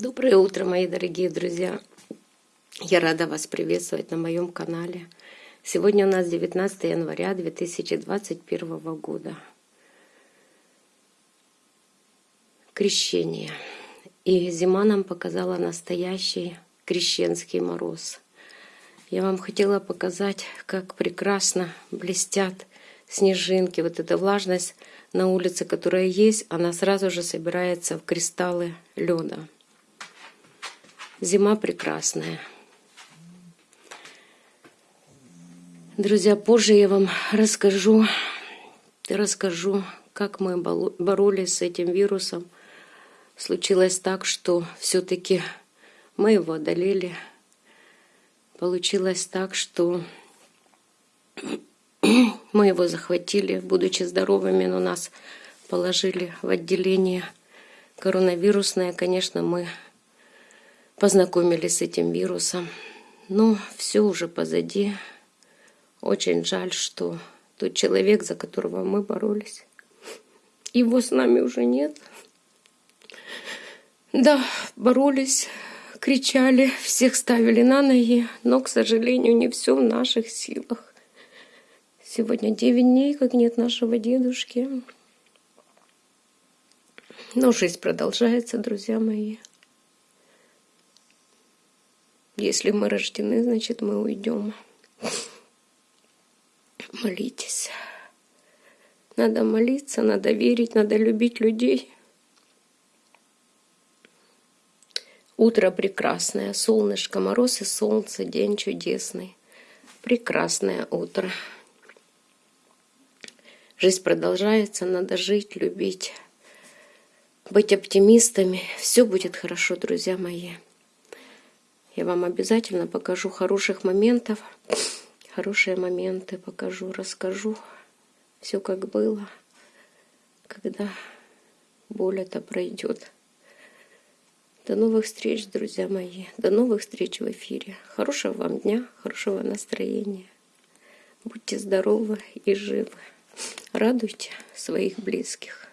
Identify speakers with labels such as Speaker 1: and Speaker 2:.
Speaker 1: Доброе утро, мои дорогие друзья! Я рада вас приветствовать на моем канале. Сегодня у нас 19 января 2021 года. Крещение. И зима нам показала настоящий крещенский мороз. Я вам хотела показать, как прекрасно блестят снежинки. Вот эта влажность на улице, которая есть, она сразу же собирается в кристаллы льда. Зима прекрасная. Друзья, позже я вам расскажу, расскажу, как мы боролись с этим вирусом. Случилось так, что все-таки мы его одолели. Получилось так, что мы его захватили, будучи здоровыми, но нас положили в отделение коронавирусное. Конечно, мы познакомились с этим вирусом. Но все уже позади. Очень жаль, что тот человек, за которого мы боролись, его с нами уже нет. Да, боролись, кричали, всех ставили на ноги, но, к сожалению, не все в наших силах. Сегодня 9 дней, как нет нашего дедушки. Но жизнь продолжается, друзья мои. Если мы рождены, значит мы уйдем. Молитесь. Надо молиться, надо верить, надо любить людей. Утро прекрасное, солнышко, мороз и солнце, день чудесный. Прекрасное утро. Жизнь продолжается, надо жить, любить, быть оптимистами. Все будет хорошо, друзья мои. Я вам обязательно покажу хороших моментов. Хорошие моменты покажу, расскажу. Все как было, когда боль это пройдет. До новых встреч, друзья мои. До новых встреч в эфире. Хорошего вам дня, хорошего настроения. Будьте здоровы и живы. Радуйте своих близких.